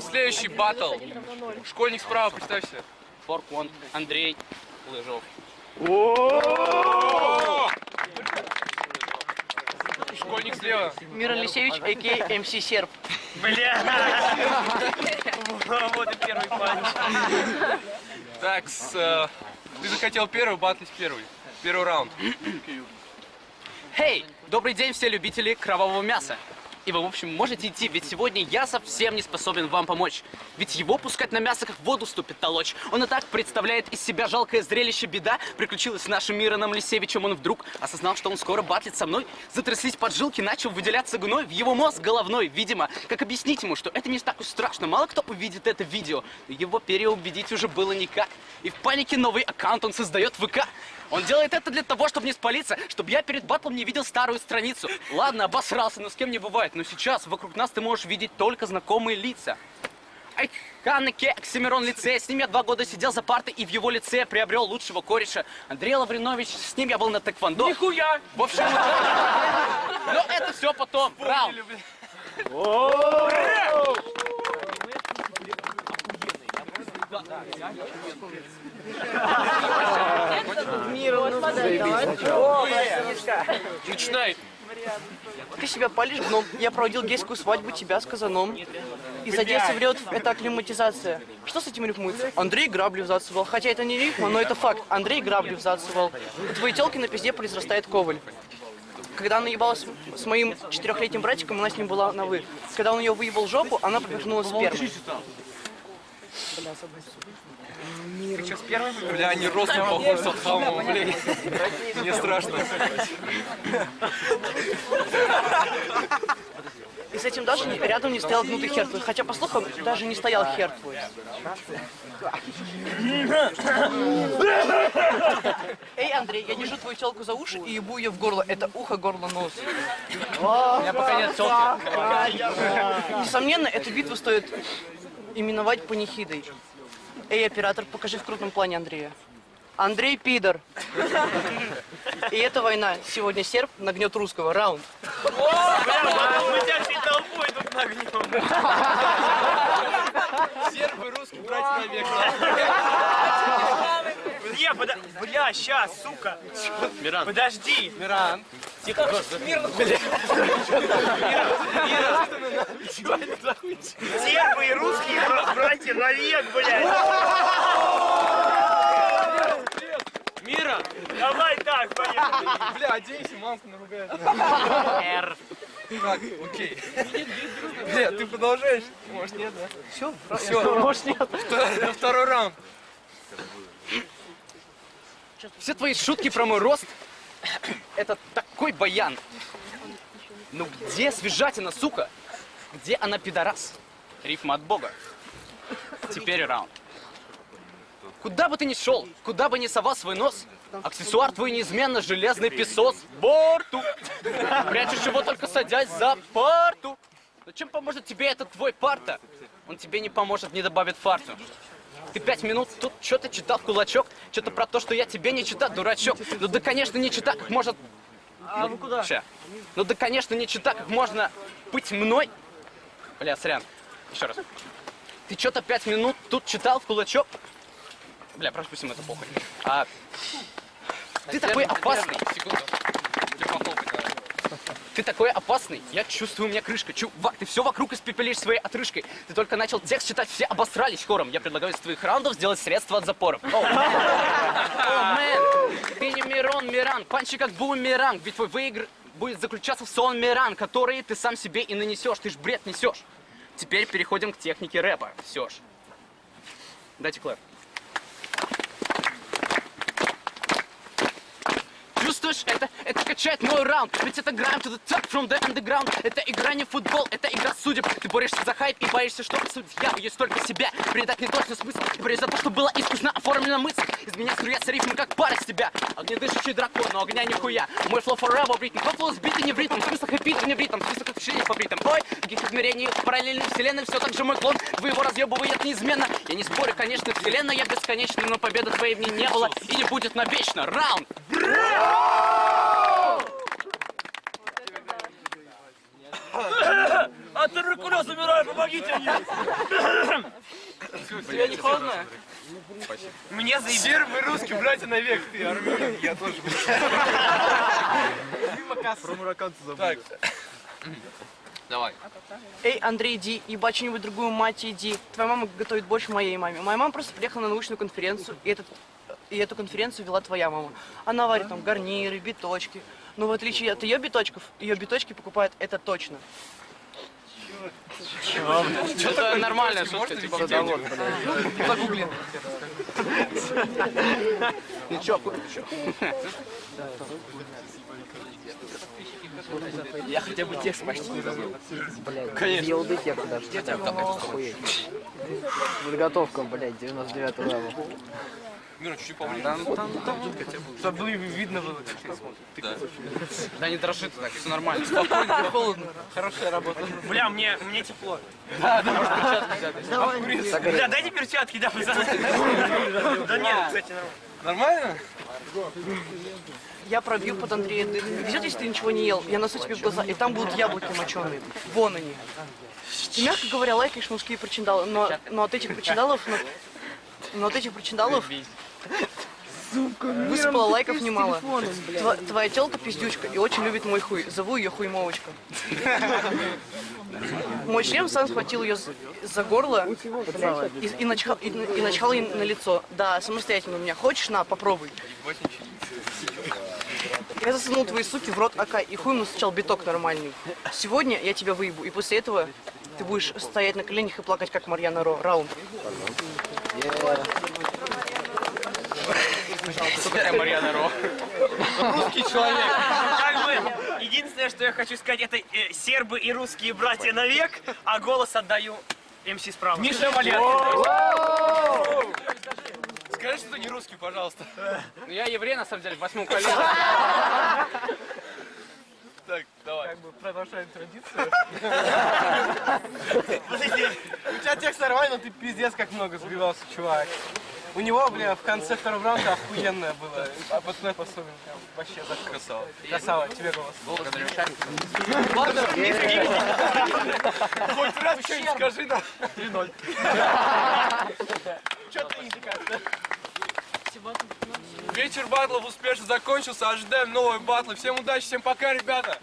Мирон, следующий батл. Школьник справа, представься. Форк Вон, Андрей Лыжов. Школьник слева. Мир Алексеевич, а.к.а. МС Серб. Вот и первый панч. Так, э, ты захотел первый, батлить первый. Первый раунд. Хей, добрый день все любители кровавого мяса. И вы, в общем, можете идти, ведь сегодня я совсем не способен вам помочь. Ведь его пускать на мясо, как в воду ступит толочь. Он и так представляет из себя жалкое зрелище беда. Приключилась с нашим Мироном Лисевичем, он вдруг осознал, что он скоро батлит со мной. Затряслись поджилки, начал выделяться гной в его мозг головной, видимо. Как объяснить ему, что это не так уж страшно, мало кто увидит это видео. Его переубедить уже было никак. И в панике новый аккаунт он создает в ВК. Он делает это для того, чтобы не спалиться, чтобы я перед батлом не видел старую страницу. Ладно, обосрался, но с кем не бывает. Но сейчас вокруг нас ты можешь видеть только знакомые лица. Ай, Ханеке, Оксимирон лице. С ним я два года сидел за партой и в его лице приобрел лучшего кореша. Андрей Лавринович, с ним я был на тэквондо. Нихуя! В общем, но это все потом. Раунд. Начинай. Ты себя палишь гном. Я проводил гейскую свадьбу тебя с казаном. Из Одессы в Рев это акклиматизация. Что с этим рифмуется? Андрей грабли взацевал. Хотя это не рифма, но это факт. Андрей грабли взацевал. У твоей телки на пизде произрастает коваль. Когда она ебалась с моим четырехлетним братиком, она с ним была на вы. Когда он ее выебал жопу, она поперхнула спермой. Бля, они ростом похожи с Атхамом, блин. Мне страшно. И с этим даже рядом не стоял гнутый хер твой. Хотя, по слухам, даже не стоял хер твой. Эй, Андрей, я держу твою телку за уши и ебу ее в горло. Это ухо, горло, нос. У меня пока нет телки. Несомненно, эту битву стоит именовать панихидой. Эй, оператор, покажи в крупном плане Андрея. Андрей пидор. И эта война. Сегодня серб нагнет русского. Раунд. Мы тебя всей толпой тут нагнем. Сербы, русские, братья навек. Не. Бля, щас, сука. Миран. Подожди. Миран. Сербы и русские бра- братья навек, блядь. Мира! Давай так, поехали. Бля, оденься, мамка наругает. Р. Так, окей. Бля, ты продолжаешь? Может нет, да? Все, все. Может, нет. Второй раунд. Все твои шутки про мой рост — это такой баян. Ну где свежатина, сука? Где она, пидорас? Рифма от бога. Теперь раунд. Куда бы ты ни шел, куда бы ни совал свой нос, аксессуар твой неизменно железный песос. Борту! Прячешь его только садясь за парту. Но чем поможет тебе этот твой парта? Он тебе не поможет, не добавит фарту. Ты пять минут тут что-то читал в кулачок, что-то про то, что я тебе не читал, дурачок. Ну да, конечно, не читал, как может... А ну куда? Ща. Ну да, конечно, не читал, как можно быть мной. Бля, сорян. Еще раз. Ты что-то пять минут тут читал в кулачок? Бля, пропустим это похуй. А, ты такой опасный. Секунду. Ты такой опасный. Я чувствую, у меня крышка. Чувак, ты все вокруг испепелишь своей отрыжкой. Ты только начал текст читать, все обосрались хором. Я предлагаю из твоих раундов сделать средство от запоров. О, мэн. Не Мирон Миран. Панчи как бумеранг. Ведь твой выигр будет заключаться в сон Миран, который ты сам себе и нанесешь. Ты ж бред несешь. Теперь переходим к технике рэпа. Все ж. Дайте клэп. Чувствуешь это? Это качает мой раунд. Ведь это grind to the top from the underground. Это игра не футбол, это игра судеб. Ты борешься за хайп и боишься, что судья Есть только себя, не точно смысл. Ты борешь за то, что было искусно оформлена мысль. Из меня струятся рифмы, как пар из тебя. Огнедышащий дракон, но огня нихуя. Мой флоу forever бритм, твой флоу сбитый не в ритм. В смыслах эпит не в ритм, в смыслах ощущений по бритам. Ой, каких измерений в параллельной вселенной. Все так же мой клон, вы его разъебывает неизменно. Я не спорю, конечно, вселенная я бесконечна Но победы твоей в ней не было и не будет навечно. Раунд! А туберкулез умираю, помогите мне. Тебе не холодно? Мне заебись. Сербы, русский, братья навек, ты армянин, я тоже. Про марокканца забыл. Так. Давай. Эй, Андрей, иди, ебать что-нибудь другую мать иди. Твоя мама готовит больше моей маме. Моя мама просто приехала на научную конференцию, и, этот, и эту конференцию вела твоя мама. Она варит там гарниры, биточки. Но в отличие от ее биточков, ее биточки покупают это точно. Это нормальная шутка, типа Загугли. Я хотя бы текст почти не забыл. Блядь, елды текст даже. Хотя бы охуеть. Подготовка, блядь, 99 level. Мира, чуть-чуть поближе. Чтобы видно было, как ты смотришь. Да не дрожи ты так, все нормально. Спокойно, холодно. Хорошая работа. Бля, мне, мне тепло. Да, да, перчатки. Бля, дайте перчатки, да, пацаны. Да нет, кстати, нормально. Нормально? Я пробью под Андрея дых. Везет, если ты ничего не ел. Я носу тебе в глаза, и там будут яблоки моченые. Вон они. Ты, мягко говоря, лайкаешь мужские причиндалы, но, но от этих причиндалов... Но, но от этих причиндалов... Высыпало лайков немало. Тва- твоя телка пиздючка и очень любит мой хуй. Зову ее хуймовочка. Мой член сам схватил ее за, горло и, и, начхал, и, и начхал ей на лицо. Да, самостоятельно у меня. Хочешь, на, попробуй. Я засунул твои суки в рот АК, и хуй ему сначала биток нормальный. Сегодня я тебя выебу, и после этого ты будешь стоять на коленях и плакать, как Марьяна Ро. Раунд. Кто такая Марьяна Ро? Русский человек. Как бы, единственное, что я хочу сказать, это э, сербы и русские братья навек, а голос отдаю МС справа. Миша Валер. Скажи, что ты не русский, пожалуйста. Ну я еврей, на самом деле, в восьмом колене. Так, давай. продолжаем традицию. У тебя текст нормальный, но ты пиздец как много сбивался, чувак. У него, бля, в конце второго раунда охуенное было. А пацаны особенно прям вообще так Красава. красава. Тебе голос. Хоть раз что-нибудь скажи нам. 3-0. Вечер батлов успешно закончился, ожидаем новые батлы. Всем удачи, всем пока, ребята!